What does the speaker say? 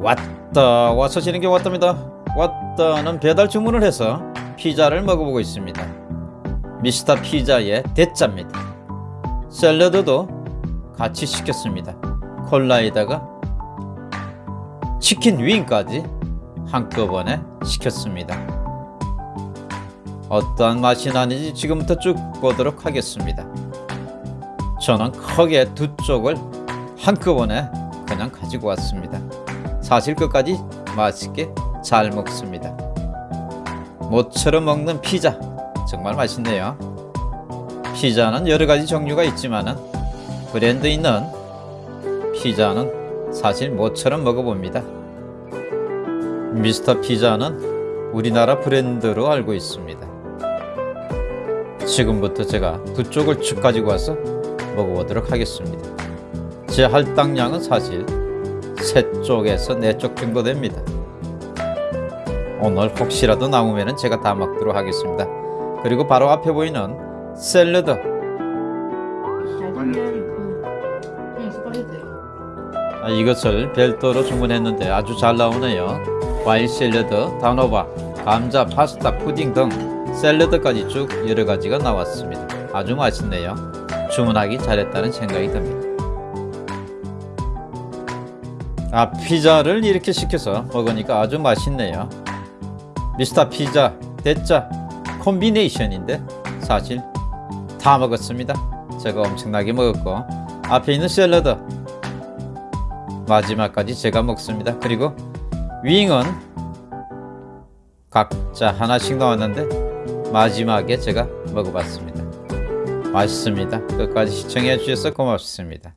왔다. 와서 지는 게 왔답니다. 왔다는 배달 주문을 해서 피자를 먹어보고 있습니다. 미스터 피자의 대짜입니다. 샐러드도 같이 시켰습니다. 콜라에다가 치킨 윙까지 한꺼번에 시켰습니다. 어떠한 맛이 나는지 지금부터 쭉 보도록 하겠습니다. 저는 크게 두 쪽을 한꺼번에 그냥 가지고 왔습니다 사실 끝까지 맛있게 잘 먹습니다. 모처럼 먹는 피자. 정말 맛있네요. 피자는 여러가지 종류가 있지만 브랜드 있는 피자는 사실 모처럼 먹어봅니다. 미스터 피자는 우리나라 브랜드로 알고 있습니다. 지금부터 제가 두 쪽을 쭉 가지고 와서 먹어보도록 하겠습니다. 제 할당량은 사실 세 쪽에서 네 쪽 정도 됩니다. 오늘 혹시라도 남으면 제가 다 먹도록 하겠습니다. 그리고 바로 앞에 보이는 샐러드. 아, 이것을 별도로 주문했는데 아주 잘 나오네요. 과일 샐러드, 단호박, 감자, 파스타, 푸딩 등 샐러드까지 쭉 여러가지가 나왔습니다. 아주 맛있네요. 주문하기 잘했다는 생각이 듭니다 아 피자를 이렇게 시켜서 먹으니까 아주 맛있네요. 미스터 피자 대짜 콤비네이션인데 사실 다 먹었습니다. 제가 엄청나게 먹었고 앞에 있는 샐러드 마지막까지 제가 먹습니다. 그리고 윙은 각자 하나씩 나왔는데 마지막에 제가 먹어봤습니다. 맛있습니다. 끝까지 시청해 주셔서 고맙습니다